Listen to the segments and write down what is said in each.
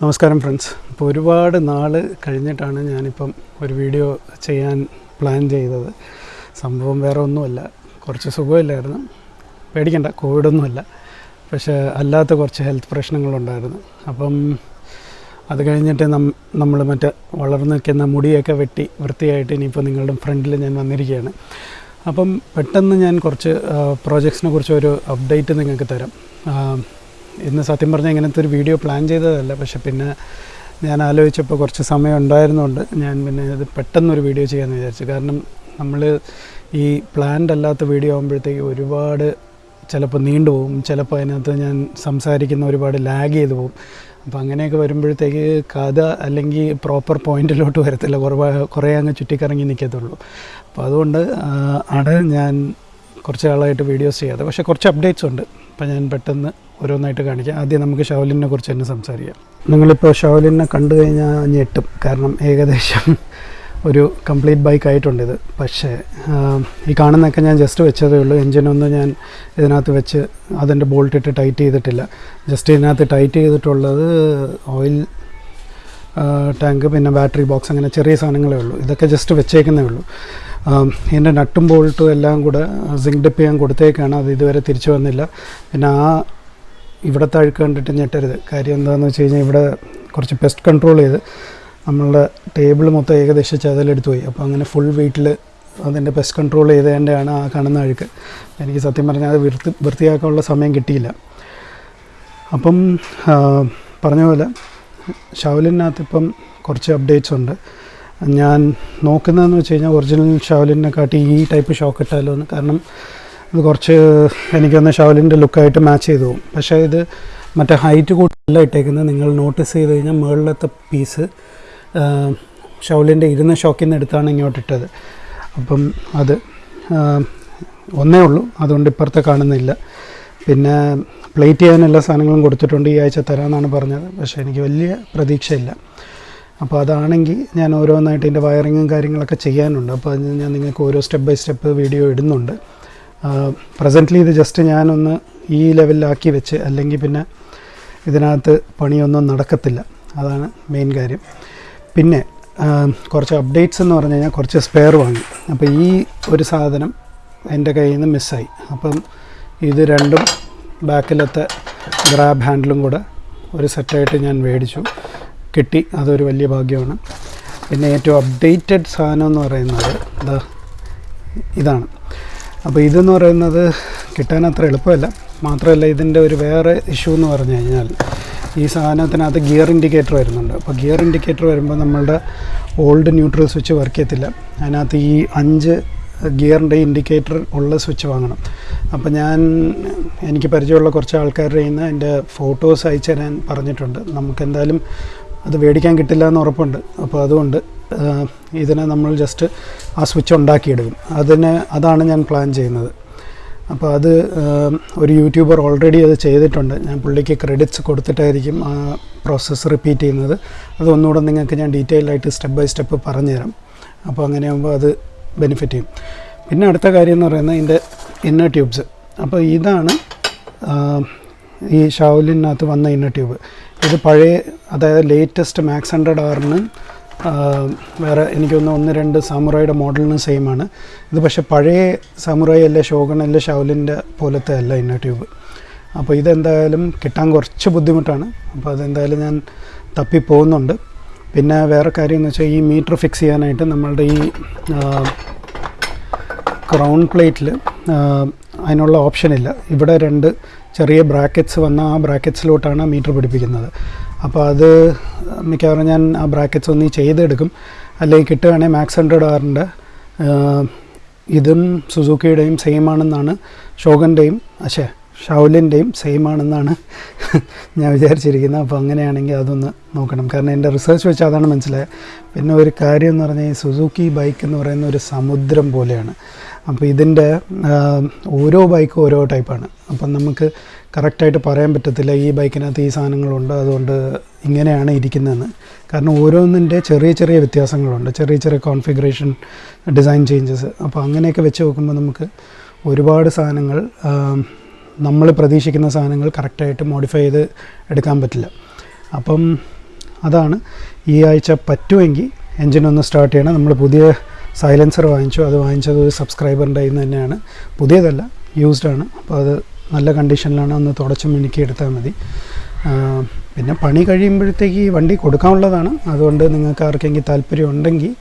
നമസ്കാരം ഫ്രണ്ട്സ്. ഇപ്പോൾ ഒരുപാട് നാൾ കഴിഞ്ഞിട്ടാണ് ഞാനിപ്പം ഒരു വീഡിയോ ചെയ്യാൻ പ്ലാൻ ചെയ്തത്. സംഭവം വേറെ ഒന്നുമല്ല. കുറച്ച് സുഖമില്ലായിരുന്നു. പേടിക്കണ്ട കോവിഡൊന്നുമല്ല. പക്ഷേ അല്ലാത്ത കുറച്ച് ഹെൽത്ത് പ്രശ്നങ്ങളുണ്ടായിരുന്നു. അപ്പം അത് കഴിഞ്ഞിട്ട് നം നമ്മൾ മറ്റേ വളർന്നു നിൽക്കുന്ന മുടിയൊക്കെ വെട്ടി വൃത്തിയായിട്ട് ഇനിയിപ്പോൾ നിങ്ങളുടെ ഫ്രണ്ടിൽ ഞാൻ വന്നിരിക്കുകയാണ്. അപ്പം പെട്ടെന്ന് ഞാൻ കുറച്ച് പ്രോജക്ട്സിനെ കുറിച്ച് ഒരു അപ്ഡേറ്റ് നിങ്ങൾക്ക് തരാം. ഇന്ന് സത്യം പറഞ്ഞാൽ ഇങ്ങനത്തെ ഒരു വീഡിയോ പ്ലാൻ ചെയ്തതല്ല. പക്ഷെ പിന്നെ ഞാൻ ആലോചിച്ചപ്പോൾ കുറച്ച് സമയം ഉണ്ടായിരുന്നുകൊണ്ട് ഞാൻ പിന്നെ ഇത് പെട്ടെന്നൊരു വീഡിയോ ചെയ്യാമെന്ന് വിചാരിച്ചു. കാരണം നമ്മൾ ഈ പ്ലാൻഡ് അല്ലാത്ത വീഡിയോ ആകുമ്പോഴത്തേക്ക് ഒരുപാട് ചിലപ്പോൾ നീണ്ടുപോകും ചിലപ്പോൾ അതിനകത്ത് ഞാൻ സംസാരിക്കുന്ന ഒരുപാട് ലാഗ് ചെയ്തു പോകും അപ്പോൾ അങ്ങനെയൊക്കെ വരുമ്പോഴത്തേക്ക് കഥ അല്ലെങ്കിൽ പ്രോപ്പർ പോയിന്റിലോട്ട് വരത്തില്ല. കുറേ കുറേ അങ്ങ് ചുറ്റിക്കറങ്ങി നിൽക്കത്തുള്ളൂ അപ്പോൾ അതുകൊണ്ട് ആണ് ഞാൻ കുറച്ച് നാളായിട്ട് വീഡിയോസ് ചെയ്യാതെ പക്ഷേ കുറച്ച് അപ്ഡേറ്റ്സ് ഉണ്ട്. അപ്പോൾ ഞാൻ പെട്ടെന്ന് ഓരോന്നായിട്ട് കാണിക്കാം. ആദ്യം നമുക്ക് ഷൗലിനെ കുറിച്ച് തന്നെ സംസാരിക്കാം. നിങ്ങളിപ്പോൾ ഷൗലിനെ കണ്ടു കഴിഞ്ഞാൽ ഞെട്ടും കാരണം ഏകദേശം ഒരു കംപ്ലീറ്റ് ബൈക്ക് ആയിട്ടുണ്ട് ഇത്. പക്ഷേ ഈ കാണുന്നൊക്കെ ഞാൻ ജസ്റ്റ് വെച്ചതേ ഉള്ളൂ. എൻജിനൊന്നും ഞാൻ ഇതിനകത്ത് വെച്ച് അതിന്റെ ബോൾട്ട് ഇട്ട് ടൈറ്റ് ചെയ്തിട്ടില്ല. ജസ്റ്റ് ഇതിനകത്ത് ടൈറ്റ് ചെയ്തിട്ടുള്ളത് ഓയിൽ ടാങ്ക് പിന്നെ ബാറ്ററി ബോക്സ് അങ്ങനെ ചെറിയ സാധനങ്ങളേ ഉള്ളൂ. ഇതൊക്കെ ജസ്റ്റ് വെച്ചേക്കുന്നേ ഉള്ളൂ. എന്റെ നട്ടും ബോൾട്ടും എല്ലാം കൂടെ സിങ്ക് ഡിപ്പ് ചെയ്യാൻ കൊടുത്തേക്കാണ്. അത് ഇതുവരെ തിരിച്ചു വന്നില്ല. പിന്നെ ആ ഇവിടുത്തെ അഴുക്ക് കണ്ടിട്ട് ഞെട്ടരുത്. കാര്യം എന്താണെന്ന് വെച്ച് കഴിഞ്ഞാൽ ഇവിടെ കുറച്ച് പെസ്റ്റ് കൺട്രോൾ ചെയ്ത് നമ്മളുടെ ടേബിൾ മൊത്തം ഏകദേശം ചതലെടുത്ത് പോയി. അപ്പോൾ അങ്ങനെ ഫുൾ വീട്ടിൽ അതിന്റെ പെസ്റ്റ് കൺട്രോൾ ചെയ്തതിന്റെയാണ് ആ കാണുന്ന അഴുക്ക്. എനിക്ക് സത്യം പറഞ്ഞാൽ അത് വൃത്തി വൃത്തിയാക്കാനുള്ള സമയം കിട്ടിയില്ല. അപ്പം പറഞ്ഞ പോലെ ഷവലിനകത്ത് ഇപ്പം കുറച്ച് അപ്ഡേറ്റ്സ് ഉണ്ട്. ഞാൻ നോക്കുന്നതെന്ന് വെച്ച് കഴിഞ്ഞാൽ ഒറിജിനൽ ഷവലിനെ കാട്ടി ഈ ടൈപ്പ് ഷോക്ക് ഇട്ടാലോ എന്ന് കാരണം ഇത് കുറച്ച് എനിക്കൊന്ന് ഷവലിന്റെ ലുക്കായിട്ട് മാച്ച് ചെയ്തു പോകും. പക്ഷേ ഇത് മറ്റേ ഹൈറ്റ് കൂട്ടല്ല ഇട്ടേക്കുന്നത്. നിങ്ങൾ നോട്ടീസ് ചെയ്ത് കഴിഞ്ഞാൽ മുകളിലത്തെ പീസ് ഷവലിന്റെ ഇരുന്ന ഷോക്കിൽ നിന്ന് എടുത്താണ് ഇങ്ങോട്ട് ഇട്ടത്. അപ്പം അത് ഒന്നേ ഉള്ളൂ. അതുകൊണ്ട് ഇപ്പുറത്തെ കാണുന്നില്ല. പിന്നെ പ്ലേറ്റ് ചെയ്യാൻ എല്ലാ സാധനങ്ങളും കൊടുത്തിട്ടുണ്ട്. ഈ ആഴ്ച തരാമെന്നാണ് പറഞ്ഞത്. പക്ഷേ എനിക്ക് വലിയ പ്രതീക്ഷയില്ല. അപ്പോൾ അതാണെങ്കിൽ ഞാൻ ഓരോന്നായിട്ട് ഇതിന്റെ വയറിങ്ങും കാര്യങ്ങളൊക്കെ ചെയ്യാനുണ്ട്. അപ്പോൾ അത് ഞാൻ നിങ്ങൾക്ക് ഓരോ സ്റ്റെപ്പ് ബൈ സ്റ്റെപ്പ് വീഡിയോ ഇടുന്നുണ്ട്. പ്രസന്റ്ലി ഇത് ജസ്റ്റ് ഞാനൊന്ന് ഈ ലെവലിലാക്കി വെച്ച് അല്ലെങ്കിൽ പിന്നെ ഇതിനകത്ത് പണിയൊന്നും നടക്കത്തില്ല. അതാണ് മെയിൻ കാര്യം. പിന്നെ കുറച്ച് അപ്ഡേറ്റ്സ് എന്ന് പറഞ്ഞു കഴിഞ്ഞാൽ കുറച്ച് സ്പെയർ വാങ്ങി. അപ്പോൾ ഈ ഒരു സാധനം എന്റെ കയ്യിൽ നിന്ന് മിസ്സായി അപ്പം ഇത് രണ്ടും ബാക്കിലത്തെ ഗ്രാബ് ഹാൻഡിലും കൂടെ ഒരു സെറ്റായിട്ട് ഞാൻ മേടിച്ചു. കിട്ടി. അതൊരു വലിയ ഭാഗ്യമാണ്. പിന്നെ ഏറ്റവും അപ്ഡേറ്റഡ് സാധനം എന്ന് പറയുന്നത് ഇതാ ഇതാണ്. അപ്പോൾ ഇതെന്ന് പറയുന്നത് കിട്ടാൻ അത്ര എളുപ്പമല്ല. മാത്രമല്ല ഇതിന്റെ ഒരു വേറെ ഇഷ്യൂ എന്ന് പറഞ്ഞു കഴിഞ്ഞാൽ ഈ സാധനത്തിനകത്ത് ഗിയർ ഇൻഡിക്കേറ്റർ വരുന്നുണ്ട്. അപ്പോൾ ഗിയർ ഇൻഡിക്കേറ്റർ വരുമ്പോൾ നമ്മളുടെ ഓൾഡ് ന്യൂട്രൽ സ്വിച്ച് വർക്ക് ചെയ്യത്തില്ല. അതിനകത്ത് ഈ അഞ്ച് ഗിയറിന്റെ ഇൻഡിക്കേറ്റർ ഉള്ള സ്വിച്ച് വാങ്ങണം. അപ്പോൾ ഞാൻ എനിക്ക് പരിചയമുള്ള കുറച്ച് ആൾക്കാരുടെ നിന്ന് എന്റെ ഫോട്ടോസ് അയച്ചു തരാൻ പറഞ്ഞിട്ടുണ്ട്. നമുക്ക് എന്തായാലും അത് മേടിക്കാൻ കിട്ടില്ല എന്ന് ഉറപ്പുണ്ട്. അപ്പോൾ അതുകൊണ്ട് ഇതിനെ നമ്മൾ ജസ്റ്റ് ആ സ്വിച്ച് ഉണ്ടാക്കിയെടുക്കും. അതിന് അതാണ് ഞാൻ പ്ലാൻ ചെയ്യുന്നത്. അപ്പോൾ അത് ഒരു യൂട്യൂബർ ഓൾറെഡി അത് ചെയ്തിട്ടുണ്ട്. ഞാൻ പുള്ളിക്ക് ക്രെഡിറ്റ്സ് കൊടുത്തിട്ടായിരിക്കും ആ പ്രോസസ്സ് റിപ്പീറ്റ് ചെയ്യുന്നത്. അത് ഒന്നുകൂടെ നിങ്ങൾക്ക് ഞാൻ ഡീറ്റെയിൽ ആയിട്ട് സ്റ്റെപ്പ് ബൈ സ്റ്റെപ്പ് പറഞ്ഞുതരാം. അപ്പോൾ അങ്ങനെയാകുമ്പോൾ അത് ബെനിഫിറ്റ് ചെയ്യും. പിന്നെ അടുത്ത കാര്യം എന്ന് പറയുന്നത് ഇതിന്റെ ഇന്നർ ട്യൂബ്സ് അപ്പോൾ ഇതാണ് ഈ ഷാവലിനകത്ത് വന്ന ഇന്നർ ട്യൂബ് ഇത് പഴയ അതായത് ലേറ്റസ്റ്റ് മാക്സ് ഹൺഡ്രഡ് ആറിന് വേറെ എനിക്കൊന്ന് ഒന്ന് രണ്ട് സാമുറായിയുടെ മോഡലിന് സെയിം ആണ് ഇത് പക്ഷേ പഴയ സാമുറായി അല്ല ഷോഗൺ അല്ല ഷൗലിന്റെ പോലത്തെ അല്ല ഇന്ന ട്യൂബ്. അപ്പോൾ ഇതെന്തായാലും കിട്ടാൻ കുറച്ച് ബുദ്ധിമുട്ടാണ്. അപ്പോൾ അതെന്തായാലും ഞാൻ തപ്പി പോകുന്നുണ്ട് പിന്നെ വേറെ കാര്യം എന്ന് വെച്ചാൽ ഈ മീറ്റർ ഫിക്സ് ചെയ്യാനായിട്ട് നമ്മളുടെ ഈ ക്രൗൺ പ്ലേറ്റിൽ അതിനുള്ള ഓപ്ഷനില്ല. ഇവിടെ രണ്ട് ചെറിയ ബ്രാക്കറ്റ്സ് വന്ന ആ ബ്രാക്കറ്റ്സിലോട്ടാണ് മീറ്റർ പിടിപ്പിക്കുന്നത്. അപ്പോൾ അത് മിക്കവാറും ഞാൻ ആ ബ്രാക്കറ്റ്സ് ഒന്ന് ചെയ്തെടുക്കും. അല്ലെങ്കിൽ കിട്ടുകയാണെങ്കിൽ മാക്സ് ഹൺഡ്രഡ് ആറിന്റെ ഇതും സുസുക്കിയുടെയും സെയിം ആണെന്നാണ് ഷോഗന്റെയും അശേ ഷൗലിന്റെയും സെയിം ആണെന്നാണ് ഞാൻ വിചാരിച്ചിരിക്കുന്നത്. അപ്പോൾ അങ്ങനെയാണെങ്കിൽ അതൊന്ന് നോക്കണം. കാരണം എന്റെ റിസർച്ച് വെച്ച് അതാണ് മനസ്സിലായത്. പിന്നെ ഒരു കാര്യം എന്ന് പറഞ്ഞാൽ ഈ സുസുക്കി ബൈക്ക് എന്ന് പറയുന്ന ഒരു സമുദ്രം പോലെയാണ്. അപ്പോൾ ഇതിന്റെ ഓരോ ബൈക്കും ഓരോ ടൈപ്പാണ് അപ്പം നമുക്ക് കറക്റ്റായിട്ട് പറയാൻ പറ്റത്തില്ല. ഈ ബൈക്കിനകത്ത് ഈ സാധനങ്ങളുണ്ട് അതുകൊണ്ട് ഇങ്ങനെയാണ് ഇരിക്കുന്നതെന്ന്. കാരണം ഓരോന്നിന്റെ ചെറിയ ചെറിയ വ്യത്യാസങ്ങളുണ്ട്. ചെറിയ ചെറിയ കോൺഫിഗറേഷൻ ഡിസൈൻ ചേഞ്ചസ് അപ്പോൾ അങ്ങനെയൊക്കെ വെച്ച് നോക്കുമ്പോൾ നമുക്ക് ഒരുപാട് സാധനങ്ങൾ നമ്മൾ പ്രതീക്ഷിക്കുന്ന സാധനങ്ങൾ കറക്റ്റായിട്ട് മോഡിഫൈ ചെയ്ത് എടുക്കാൻ പറ്റില്ല. അപ്പം അതാണ് ഈ ആഴ്ച പറ്റുമെങ്കിൽ എൻജിൻ ഒന്ന് സ്റ്റാർട്ട് ചെയ്യണം. നമ്മൾ പുതിയ സൈലൻസർ വാങ്ങിച്ചു. അത് വാങ്ങിച്ചത് ഒരു സബ്സ്ക്രൈബറിന്റെ കയ്യിൽ നിന്ന് തന്നെയാണ്. പുതിയതല്ല യൂസ്ഡ് ആണ്. അപ്പോൾ അത് നല്ല കണ്ടീഷനിലാണ് ഒന്ന് തുടച്ച് മിനുക്കി എടുത്താൽ മതി. പിന്നെ പണി കഴിയുമ്പോഴത്തേക്ക് ഈ വണ്ടി കൊടുക്കാനുള്ളതാണ്. അതുകൊണ്ട് നിങ്ങൾക്ക് ആർക്കെങ്കിലും താല്പര്യം ഉണ്ടെങ്കിൽ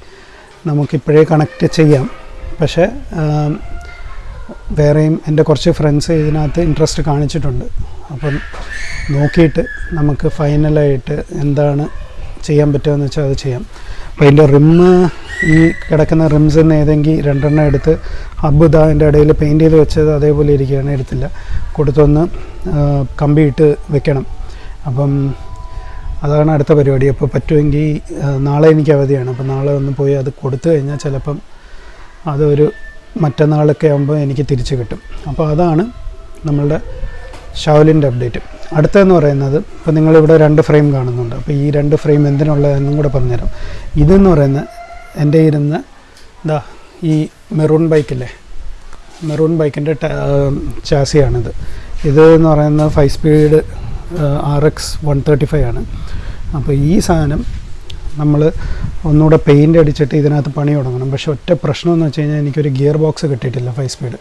നമുക്കിപ്പോഴേ കണക്റ്റ് ചെയ്യാം. പക്ഷേ വേറെയും എന്റെ കുറച്ച് ഫ്രണ്ട്സ് ഇതിനകത്ത് ഇൻട്രസ്റ്റ് കാണിച്ചിട്ടുണ്ട്. അപ്പം നോക്കിയിട്ട് നമുക്ക് ഫൈനലായിട്ട് എന്താണ് ചെയ്യാൻ പറ്റുമെന്ന് വെച്ചാൽ അത് ചെയ്യാം. അപ്പോൾ അതിന്റെ റിമ്മ് ഈ കിടക്കുന്ന റിംസിൽ നിന്ന് ഏതെങ്കിലും രണ്ടെണ്ണം എടുത്ത് ഹബ്ബ് ഇതാ അതിന്റെ ഇടയിൽ പെയിന്റ് ചെയ്ത് വെച്ചത് അതേപോലെ ഇരിക്കുകയാണ് എടുത്തില്ല. കൊടുത്തൊന്ന് കമ്പി കമ്പിയിട്ട് വെക്കണം. അപ്പം അതാണ് അടുത്ത പരിപാടി. അപ്പോൾ പറ്റുമെങ്കിൽ നാളെ എനിക്ക് അവധിയാണ്. അപ്പോൾ നാളെ ഒന്ന് പോയി അത് കൊടുത്തു കഴിഞ്ഞാൽ ചിലപ്പം അതൊരു മറ്റന്നാളൊക്കെ ആകുമ്പോൾ എനിക്ക് തിരിച്ച് കിട്ടും. അപ്പോൾ അതാണ് നമ്മളുടെ ഷവലിന്റെ അപ്ഡേറ്റ് അടുത്തതെന്ന് പറയുന്നത് ഇപ്പോൾ നിങ്ങളിവിടെ രണ്ട് ഫ്രെയിം കാണുന്നുണ്ട്. അപ്പോൾ ഈ രണ്ട് ഫ്രെയിം എന്തിനുള്ളതെന്നും കൂടെ പറഞ്ഞുതരാം. ഇതെന്ന് പറയുന്നത് എന്റെ ഇരുന്ന് ഇതാ ഈ മെറൂൺ ബൈക്കില്ലേ മെറൂൺ ബൈക്കിന്റെ ചാസിയാണിത്. ഇത് എന്ന് പറയുന്നത് five speed R X one thirty five ആണ്. അപ്പോൾ ഈ സാധനം നമ്മൾ ഒന്നുകൂടെ പെയിന്റ് അടിച്ചിട്ട് ഇതിനകത്ത് പണി തുടങ്ങണം. പക്ഷേ ഒറ്റ പ്രശ്നം എന്ന് വെച്ച് കഴിഞ്ഞാൽ എനിക്കൊരു ഗിയർ ബോക്സ് കിട്ടിയിട്ടില്ല ഫൈവ് സ്പീഡ്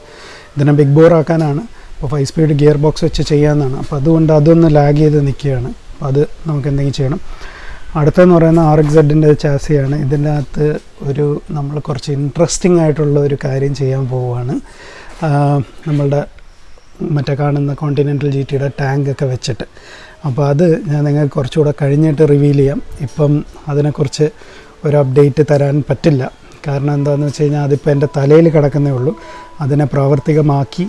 ഇതിനെ ബിഗ് ബോർ ആക്കാനാണ്. അപ്പോൾ ഫൈവ് സ്പീഡ് ഗിയർ ബോക്സ് വെച്ച് ചെയ്യാമെന്നാണ് അപ്പോൾ അതുകൊണ്ട് അതൊന്ന് ലാഗ് ചെയ്ത് നിൽക്കുകയാണ് അപ്പോൾ അത് നമുക്ക് എന്തെങ്കിലും ചെയ്യണം. അടുത്തെന്ന് പറയുന്ന ആർ എക്സ് സെഡിന്റെ ചാസിയാണ്. ഇതിന്റെ അകത്ത് ഒരു നമ്മൾ കുറച്ച് ഇൻട്രസ്റ്റിംഗ് ആയിട്ടുള്ള ഒരു കാര്യം ചെയ്യാൻ പോവുകയാണ്. നമ്മളുടെ മറ്റേ കാണുന്ന കോണ്ടിനെന്റൽ ജി ടിയുടെ ടാങ്കൊക്കെ വെച്ചിട്ട്. അപ്പോൾ അത് ഞാൻ നിങ്ങൾക്ക് കുറച്ചുകൂടെ കഴിഞ്ഞിട്ട് റിവീൽ ചെയ്യാം. ഇപ്പം അതിനെക്കുറിച്ച് ഒരു അപ്ഡേറ്റ് തരാൻ പറ്റില്ല. കാരണം എന്താണെന്ന് വെച്ച് കഴിഞ്ഞാൽ അതിപ്പോൾ എന്റെ തലയിൽ കിടക്കുന്നേ ഉള്ളൂ. അതിനെ പ്രാവർത്തികമാക്കി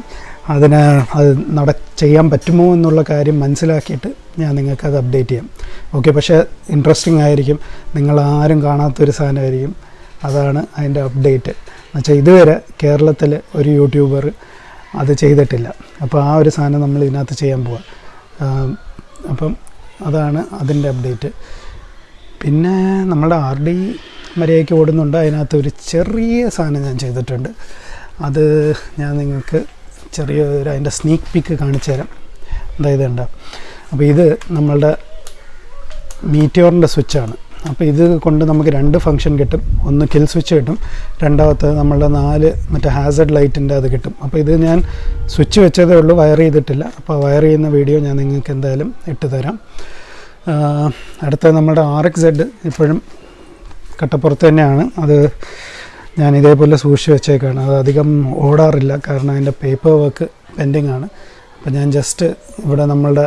അതിന് അത് നട ചെയ്യാൻ പറ്റുമോ എന്നുള്ള കാര്യം മനസ്സിലാക്കിയിട്ട് ഞാൻ നിങ്ങൾക്ക് അത് അപ്ഡേറ്റ് ചെയ്യാം. ഓക്കെ പക്ഷേ ഇൻട്രസ്റ്റിംഗ് ആയിരിക്കും. നിങ്ങൾ ആരും കാണാത്തൊരു സാധനമായിരിക്കും. അതാണ് അതിന്റെ അപ്ഡേറ്റ് എന്നുവെച്ചാൽ ഇതുവരെ കേരളത്തിൽ ഒരു യൂട്യൂബർ അത് ചെയ്തിട്ടില്ല. അപ്പോൾ ആ ഒരു സാധനം നമ്മൾ ഇതിനകത്ത് ചെയ്യാൻ പോവാം. അപ്പം അതാണ് അതിന്റെ അപ്ഡേറ്റ് പിന്നെ നമ്മുടെ ആർ ഡി മര്യാദയ്ക്ക് ഓടുന്നുണ്ട്. അതിനകത്ത് ഒരു ചെറിയ സാധനം ഞാൻ ചെയ്തിട്ടുണ്ട്. അത് ഞാൻ നിങ്ങൾക്ക് ചെറിയ ഒരു അതിന്റെ സ്നീക്ക് പിക്ക് കാണിച്ചു തരാം. അതായത് ഉണ്ട് അപ്പോൾ ഇത് നമ്മളുടെ മീറ്റിയോറിന്റെ സ്വിച്ചാണ് അപ്പോൾ ഇത് കൊണ്ട് നമുക്ക് രണ്ട് ഫംഗ്ഷൻ കിട്ടും. ഒന്ന് കിൽ സ്വിച്ച് കിട്ടും. രണ്ടാമത്തെ നമ്മളുടെ നാല് മറ്റേ ഹാസഡ് ലൈറ്റിന്റെ അത് കിട്ടും. അപ്പോൾ ഇത് ഞാൻ സ്വിച്ച് വെച്ചതേ ഉള്ളൂ. വയർ ചെയ്തിട്ടില്ല. അപ്പോൾ വയർ ചെയ്യുന്ന വീഡിയോ ഞാൻ നിങ്ങൾക്ക് എന്തായാലും ഇട്ട് തരാം. അടുത്ത നമ്മുടെ ആർ എക്സ് ഇപ്പോഴും കട്ടപ്പുറത്ത് തന്നെയാണ്. അത് ഞാൻ ഇതേപോലെ സൂക്ഷിച്ച് വെച്ചേക്കാണ്. അത് അധികം ഓടാറില്ല. കാരണം അതിന്റെ പേപ്പർ വർക്ക് പെൻഡിങ് ആണ്. അപ്പം ഞാൻ ജസ്റ്റ് ഇവിടെ നമ്മളുടെ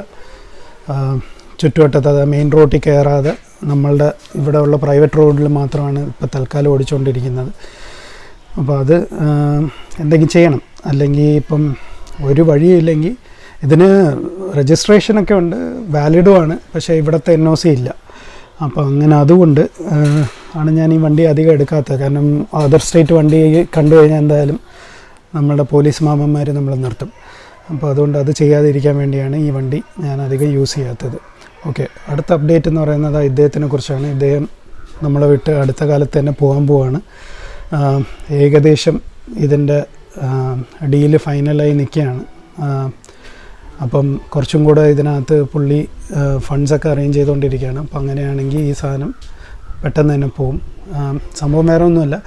ചുറ്റുവട്ടത്ത് അത് മെയിൻ റോഡിൽ കയറാതെ നമ്മളുടെ ഇവിടെ ഉള്ള പ്രൈവറ്റ് റോഡിൽ മാത്രമാണ് ഇപ്പോൾ തൽക്കാലം ഓടിച്ചുകൊണ്ടിരിക്കുന്നത് അപ്പോൾ അത് എന്തെങ്കിലും ചെയ്യണം. അല്ലെങ്കിൽ ഇപ്പം ഒരു വഴിയില്ലെങ്കിൽ ഇതിന് രജിസ്ട്രേഷനൊക്കെ ഉണ്ട്. വാലിഡും ആണ്. പക്ഷേ ഇവിടുത്തെ എൻ ഒ സി ഇല്ല. അപ്പോൾ അങ്ങനെ അതുകൊണ്ട് ആണ് ഞാൻ ഈ വണ്ടി അധികം എടുക്കാത്തത്. കാരണം അതർ സ്റ്റേറ്റ് വണ്ടി കണ്ടു കഴിഞ്ഞാൽ എന്തായാലും നമ്മുടെ പോലീസ് മാമന്മാർ നമ്മൾ നിർത്തും. അപ്പോൾ അതുകൊണ്ട് അത് ചെയ്യാതിരിക്കാൻ വേണ്ടിയാണ് ഈ വണ്ടി ഞാൻ അധികം യൂസ് ചെയ്യാത്തത്. ഓക്കെ അടുത്ത അപ്ഡേറ്റ് എന്ന് പറയുന്നത് ഇദ്ദേഹത്തിനെ കുറിച്ചാണ്. ഇദ്ദേഹം നമ്മളെ വിട്ട് അടുത്ത കാലത്ത് തന്നെ പോകാൻ പോവാണ്. ഏകദേശം ഇതിന്റെ ഡീൽ ഫൈനലായി നിൽക്കുകയാണ്. അപ്പം കുറച്ചും കൂടെ ഇതിനകത്ത് പുള്ളി ഫണ്ട്സൊക്കെ അറേഞ്ച് ചെയ്തുകൊണ്ടിരിക്കുകയാണ്. അപ്പം അങ്ങനെയാണെങ്കിൽ ഈ സാധനം പെട്ടെന്ന് തന്നെ പോവും. സംഭവം വേറെ ഒന്നുമല്ല.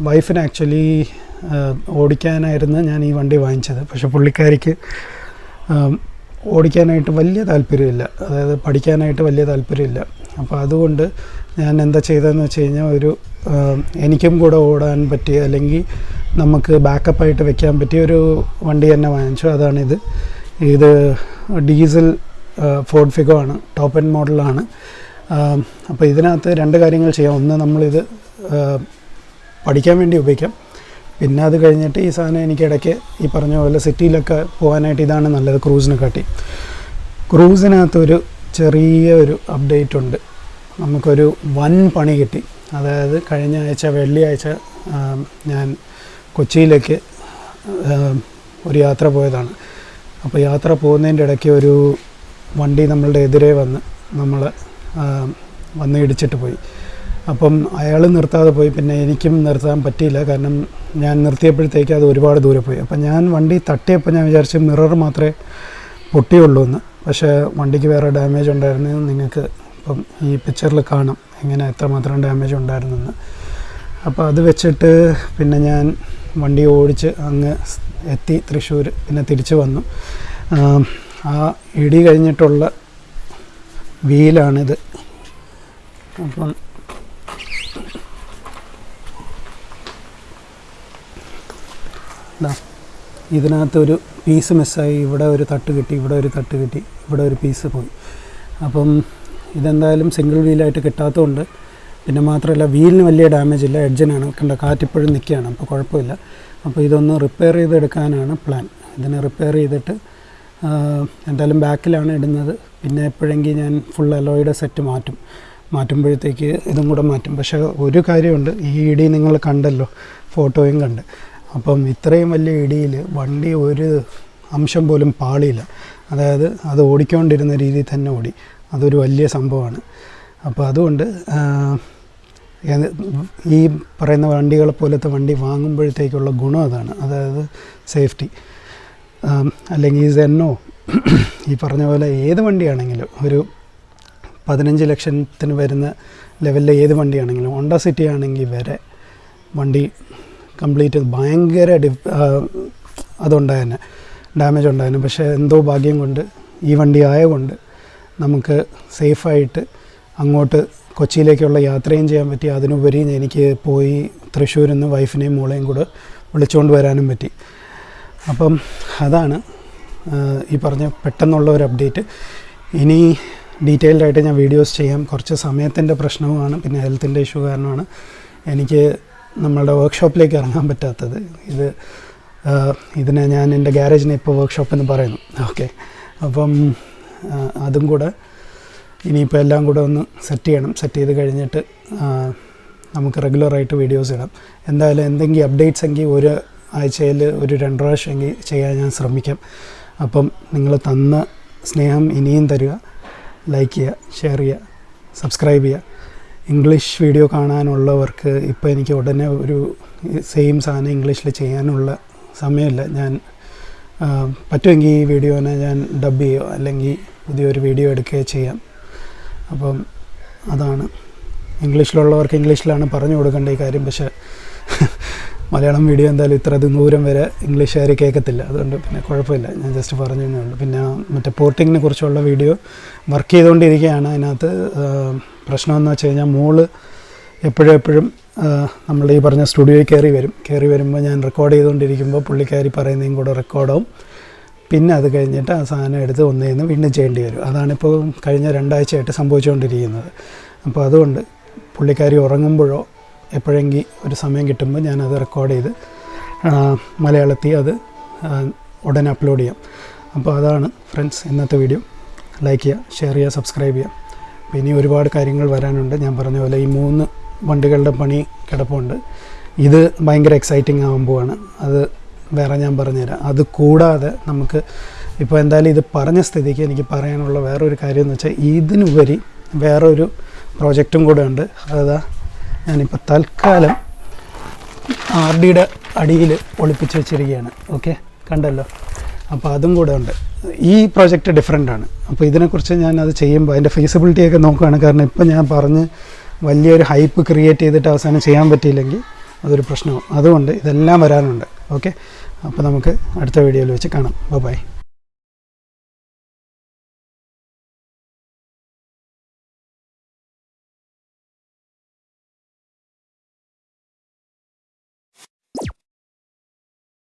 വൈഫിന് ആക്ച്വലി ഓടിക്കാനായിരുന്നു ഞാൻ ഈ വണ്ടി വാങ്ങിച്ചത്. പക്ഷേ പുള്ളിക്കാരിക്ക് ഓടിക്കാനായിട്ട് വലിയ താല്പര്യമില്ല. അതായത് പഠിക്കാനായിട്ട് വലിയ താല്പര്യമില്ല. അപ്പോൾ അതുകൊണ്ട് ഞാൻ എന്താ ചെയ്തതെന്ന് വെച്ച് കഴിഞ്ഞാൽ ഒരു എനിക്കും കൂടെ ഓടാൻ പറ്റിയ അല്ലെങ്കിൽ നമുക്ക് ബാക്കപ്പായിട്ട് വെക്കാൻ പറ്റിയ ഒരു വണ്ടി തന്നെ വാങ്ങിച്ചു. അതാണിത്. ഇത് ഡീസൽ ഫോർഡ് ഫിഗോ ആണ്. ടോപ്പ് എൻ മോഡലാണ്. അപ്പോൾ ഇതിനകത്ത് രണ്ട് കാര്യങ്ങൾ ചെയ്യാം. ഒന്ന് നമ്മളിത് പഠിക്കാൻ വേണ്ടി ഉപയോഗിക്കാം. പിന്നെ അത് കഴിഞ്ഞിട്ട് ഈ സാധനം എനിക്ക് ഇടയ്ക്ക് ഈ പറഞ്ഞ പോലെ സിറ്റിയിലൊക്കെ പോകാനായിട്ട് ഇതാണ് നല്ലത് ക്രൂസിനെ കാട്ടി. ക്രൂസിനകത്തൊരു ചെറിയ ഒരു അപ്ഡേറ്റ് ഉണ്ട്. നമുക്കൊരു വൻ പണി കിട്ടി. അതായത് കഴിഞ്ഞ ആഴ്ച വെള്ളിയാഴ്ച ഞാൻ കൊച്ചിയിലേക്ക് ഒരു യാത്ര പോയതാണ്. അപ്പോൾ യാത്ര പോകുന്നതിന്റെ ഇടയ്ക്ക് ഒരു വണ്ടി നമ്മളുടെ എതിരെ വന്ന് നമ്മൾ വന്ന് ഇടിച്ചിട്ട് പോയി. അപ്പം അയാൾ നിർത്താതെ പോയി. പിന്നെ എനിക്കും നിർത്താൻ പറ്റിയില്ല. കാരണം ഞാൻ നിർത്തിയപ്പോഴത്തേക്ക് അത് ഒരുപാട് ദൂരെ പോയി. അപ്പം ഞാൻ വണ്ടി തട്ടിയപ്പോൾ ഞാൻ വിചാരിച്ചു മിറർ മാത്രമേ പൊട്ടിയുള്ളൂ എന്ന്. പക്ഷേ വണ്ടിക്ക് വേറെ ഡാമേജ് ഉണ്ടായിരുന്നു നിങ്ങൾക്ക് ഇപ്പം ഈ പിക്ചറിൽ കാണാം. എങ്ങനെ എത്രമാത്രം ഡാമേജ് ഉണ്ടായിരുന്നെന്ന് അപ്പോൾ അത് വെച്ചിട്ട് പിന്നെ ഞാൻ വണ്ടി ഓടിച്ച് അങ്ങ് എത്തി തൃശ്ശൂർ. പിന്നെ തിരിച്ചു വന്നു. ആ ഇടി കഴിഞ്ഞിട്ടുള്ള വീലാണിത് അപ്പം ഇതിനകത്തൊരു പീസ് മിസ്സായി ഇവിടെ ഒരു തട്ട് കിട്ടി ഇവിടെ ഒരു തട്ട് കിട്ടി ഇവിടെ ഒരു പീസ് പോയി. അപ്പം ഇതെന്തായാലും സിംഗിൾ വീലായിട്ട് കിട്ടാത്തതുകൊണ്ട് പിന്നെ മാത്രമല്ല വീലിന് വലിയ ഡാമേജ് ഇല്ല. എഡ്ജിനാണ് കണ്ട കാറ്റിപ്പോഴും നിൽക്കുകയാണ്. അപ്പോൾ കുഴപ്പമില്ല. അപ്പോൾ ഇതൊന്ന് റിപ്പയർ ചെയ്തെടുക്കാനാണ് പ്ലാൻ ഇതിനെ റിപ്പയർ ചെയ്തിട്ട് എന്തായാലും ബാക്കിലാണ് ഇടുന്നത്. പിന്നെ എപ്പോഴെങ്കിൽ ഞാൻ ഫുൾ അലോയുടെ സെറ്റ് മാറ്റും. മാറ്റുമ്പോഴത്തേക്ക് ഇതും കൂടെ മാറ്റും. പക്ഷേ ഒരു കാര്യമുണ്ട് ഈ ഇടി നിങ്ങൾ കണ്ടല്ലോ ഫോട്ടോയും കണ്ട്. അപ്പം ഇത്രയും വലിയ ഇടിയിൽ വണ്ടി ഒരു അംശം പോലും പാളിയില്ല. അതായത് അത് ഓടിക്കൊണ്ടിരുന്ന രീതിയിൽ തന്നെ ഓടി. അതൊരു വലിയ സംഭവമാണ്. അപ്പോൾ അതുകൊണ്ട് ഈ പറയുന്ന വണ്ടികളെ പോലത്തെ വണ്ടി വാങ്ങുമ്പോഴത്തേക്കുള്ള ഗുണം അതാണ്. അതായത് സേഫ്റ്റി. അല്ലെങ്കിൽ സെന്നോ ഈ പറഞ്ഞ പോലെ ഏത് വണ്ടിയാണെങ്കിലും ഒരു പതിനഞ്ച് ലക്ഷത്തിന് വരുന്ന ലെവലിലെ ഏത് വണ്ടിയാണെങ്കിലും ഹോണ്ട സിറ്റി ആണെങ്കിൽ വരെ വണ്ടി കംപ്ലീറ്റ് ഭയങ്കര ഡിഫ് അതുണ്ടായിരുന്നു ഡാമേജ് ഉണ്ടായിരുന്നു പക്ഷേ എന്തോ ഭാഗ്യം കൊണ്ട് ഈ വണ്ടി ആയതുകൊണ്ട് നമുക്ക് സേഫായിട്ട് അങ്ങോട്ട് കൊച്ചിയിലേക്കുള്ള യാത്രയും ചെയ്യാൻ പറ്റി. അതിനുപരി എനിക്ക് പോയി തൃശ്ശൂരിൽ നിന്ന് വൈഫിനെയും മോളെയും കൂടെ വിളിച്ചുകൊണ്ട് വരാനും പറ്റി. അപ്പം അതാണ് ഈ പറഞ്ഞ പെട്ടെന്നുള്ള ഒരു അപ്ഡേറ്റ്. ഇനി ഡീറ്റെയിൽഡ് ആയിട്ട് ഞാൻ വീഡിയോസ് ചെയ്യാം. കുറച്ച് സമയത്തിന്റെ പ്രശ്നവുമാണ് പിന്നെ ഹെൽത്തിന്റെ ഇഷ്യൂ കാരണമാണ് എനിക്ക് നമ്മളുടെ വർക്ക്ഷോപ്പിലേക്ക് ഇറങ്ങാൻ പറ്റാത്തത്. ഇത് ഇതിനെ ഞാൻ എന്റെ ഗ്യാരേജിനെ ഇപ്പോൾ വർക്ക്ഷോപ്പ് എന്ന് പറയുന്നു. ഓക്കെ. അപ്പം അതും കൂടെ ഇനിയിപ്പോൾ എല്ലാം കൂടെ ഒന്ന് സെറ്റ് ചെയ്യണം. സെറ്റ് ചെയ്ത് കഴിഞ്ഞിട്ട് നമുക്ക് റെഗുലറായിട്ട് വീഡിയോസ് ഇടാം. എന്തായാലും എന്തെങ്കിലും അപ്ഡേറ്റ്സ് എങ്കിൽ ഒരു ആഴ്ചയിൽ ഒരു രണ്ട് പ്രാവശ്യം ചെയ്യാൻ ഞാൻ ശ്രമിക്കാം. അപ്പം നിങ്ങൾ തന്ന സ്നേഹം ഇനിയും തരിക. ലൈക്ക് ചെയ്യുക ഷെയർ ചെയ്യുക സബ്സ്ക്രൈബ് ചെയ്യുക. ഇംഗ്ലീഷ് വീഡിയോ കാണാനുള്ളവർക്ക് ഇപ്പോൾ എനിക്ക് ഉടനെ ഒരു സെയിം സാധനം ഇംഗ്ലീഷിൽ ചെയ്യാനുള്ള സമയമില്ല. ഞാൻ പറ്റുമെങ്കിൽ ഈ വീഡിയോനെ ഞാൻ ഡബ് ചെയ്യുകയോ അല്ലെങ്കിൽ പുതിയൊരു വീഡിയോ എടുക്കുകയോ ചെയ്യാം. അപ്പം അതാണ്. ഇംഗ്ലീഷിലുള്ളവർക്ക് ഇംഗ്ലീഷിലാണ് പറഞ്ഞു കൊടുക്കേണ്ട ഈ കാര്യം. പക്ഷേ മലയാളം വീഡിയോ എന്തായാലും ഇത്ര ദൂരം വരെ ഇംഗ്ലീഷ് ഇംഗ്ലീഷുകാർ കേൾക്കത്തില്ല അതുകൊണ്ട് പിന്നെ കുഴപ്പമില്ല. ഞാൻ ജസ്റ്റ് പറഞ്ഞു ഉള്ളൂ. പിന്നെ മറ്റേ പോർട്ടിങ്ങിനെ കുറിച്ചുള്ള വീഡിയോ വർക്ക് ചെയ്തുകൊണ്ടിരിക്കുകയാണ്. അതിനകത്ത് പ്രശ്നമെന്ന് വെച്ച് കഴിഞ്ഞാൽ മോൾ എപ്പോഴും എപ്പോഴും നമ്മൾ ഈ പറഞ്ഞ സ്റ്റുഡിയോയിൽ കയറി വരും. കയറി വരുമ്പോൾ ഞാൻ റെക്കോർഡ് ചെയ്തുകൊണ്ടിരിക്കുമ്പോൾ പുള്ളിക്കാരി പറയുന്നതും കൂടെ റെക്കോർഡാവും പിന്നെ അത് കഴിഞ്ഞിട്ട് ആ സാധനം എടുത്ത് ഒന്നേന്ന് വീണ്ടും ചെയ്യേണ്ടി വരും. അതാണിപ്പോൾ കഴിഞ്ഞ രണ്ടാഴ്ചയായിട്ട് സംഭവിച്ചുകൊണ്ടിരിക്കുന്നത്. അപ്പോൾ അതുകൊണ്ട് പുള്ളിക്കാരി ഉറങ്ങുമ്പോഴോ എപ്പോഴെങ്കിൽ ഒരു സമയം കിട്ടുമ്പോൾ ഞാനത് റെക്കോർഡ് ചെയ്ത് മലയാളത്തിൽ അത് ഉടൻ അപ്ലോഡ് ചെയ്യാം. അപ്പോൾ അതാണ് ഫ്രണ്ട്സ് ഇന്നത്തെ വീഡിയോ ലൈക്ക് ചെയ്യുക ഷെയർ ചെയ്യുക സബ്സ്ക്രൈബ് ചെയ്യുക. അപ്പോൾ ഇനി ഒരുപാട് കാര്യങ്ങൾ വരാനുണ്ട്. ഞാൻ പറഞ്ഞ പോലെ ഈ മൂന്ന് വണ്ടികളുടെ പണി കിടപ്പുണ്ട്. ഇത് ഭയങ്കര എക്സൈറ്റിംഗ് ആകുമ്പോഴാണ് അത് വേറെ ഞാൻ പറഞ്ഞുതരാം. അത് കൂടാതെ നമുക്ക് ഇപ്പോൾ എന്തായാലും ഇത് പറഞ്ഞ സ്ഥിതിക്ക് എനിക്ക് പറയാനുള്ള വേറൊരു കാര്യം എന്ന് വെച്ചാൽ ഇതിനുപരി വേറൊരു പ്രോജക്റ്റും കൂടെ ഉണ്ട്. അതാ ഞാനിപ്പോൾ തൽക്കാലം ആർ ഡിയുടെ അടിയിൽ ഒളിപ്പിച്ച് വെച്ചിരിക്കുകയാണ്. ഓക്കെ? കണ്ടല്ലോ? അപ്പോൾ അതും കൂടെ ഉണ്ട്. ഈ പ്രോജക്റ്റ് ഡിഫറെന്റ് ആണ്. അപ്പോൾ ഇതിനെക്കുറിച്ച് ഞാൻ അത് ചെയ്യുമ്പോൾ അതിന്റെ ഫീസിബിലിറ്റിയൊക്കെ നോക്കുകയാണ്. കാരണം ഇപ്പം ഞാൻ പറഞ്ഞ് വലിയൊരു ഹൈപ്പ് ക്രിയേറ്റ് ചെയ്തിട്ട് അവസാനം ചെയ്യാൻ പറ്റിയില്ലെങ്കിൽ അതൊരു പ്രശ്നവും. അതുകൊണ്ട് ഇതെല്ലാം വരാനുണ്ട്. ഓക്കെ? അപ്പോൾ നമുക്ക് അടുത്ത വീഡിയോയിൽ വെച്ച് കാണാം. ബൈ